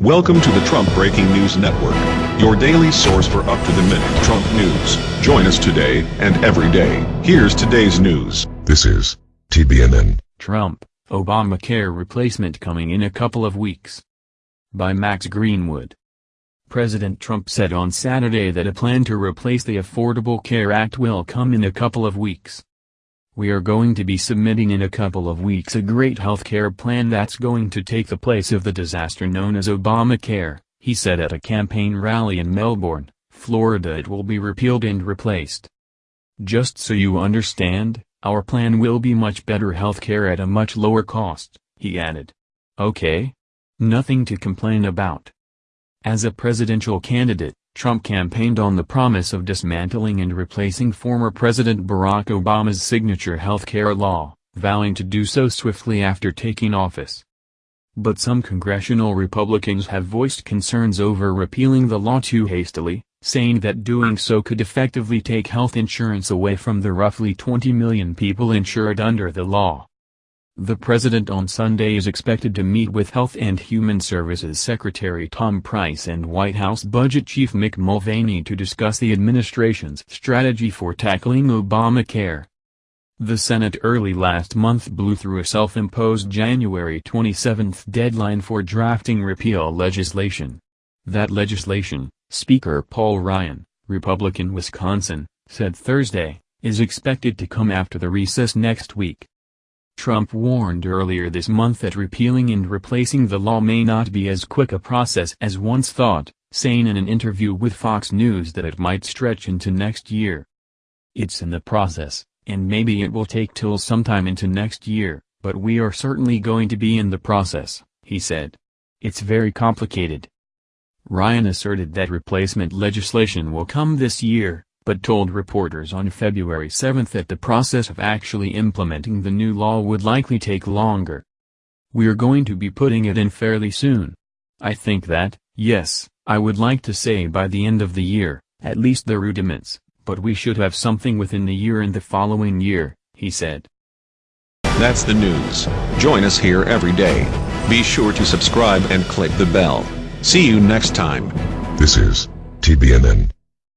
Welcome to the Trump Breaking News Network, your daily source for up-to-the-minute Trump news. Join us today and every day. Here's today's news. This is TBNN. Trump, Obamacare replacement coming in a couple of weeks. By Max Greenwood. President Trump said on Saturday that a plan to replace the Affordable Care Act will come in a couple of weeks. We are going to be submitting in a couple of weeks a great health care plan that's going to take the place of the disaster known as Obamacare, he said at a campaign rally in Melbourne, Florida it will be repealed and replaced. Just so you understand, our plan will be much better health care at a much lower cost, he added. Okay? Nothing to complain about. As a presidential candidate, Trump campaigned on the promise of dismantling and replacing former President Barack Obama's signature health care law, vowing to do so swiftly after taking office. But some congressional Republicans have voiced concerns over repealing the law too hastily, saying that doing so could effectively take health insurance away from the roughly 20 million people insured under the law. The president on Sunday is expected to meet with Health and Human Services Secretary Tom Price and White House Budget Chief Mick Mulvaney to discuss the administration's strategy for tackling Obamacare. The Senate early last month blew through a self-imposed January 27 deadline for drafting repeal legislation. That legislation, Speaker Paul Ryan, Republican Wisconsin, said Thursday, is expected to come after the recess next week. Trump warned earlier this month that repealing and replacing the law may not be as quick a process as once thought, saying in an interview with Fox News that it might stretch into next year. It's in the process, and maybe it will take till sometime into next year, but we are certainly going to be in the process, he said. It's very complicated. Ryan asserted that replacement legislation will come this year, but told reporters on February 7 that the process of actually implementing the new law would likely take longer. We're going to be putting it in fairly soon. I think that, yes, I would like to say by the end of the year, at least the rudiments, but we should have something within the year and the following year, he said. That's the news. Join us here every day. Be sure to subscribe and click the bell. See you next time. This is TBNN.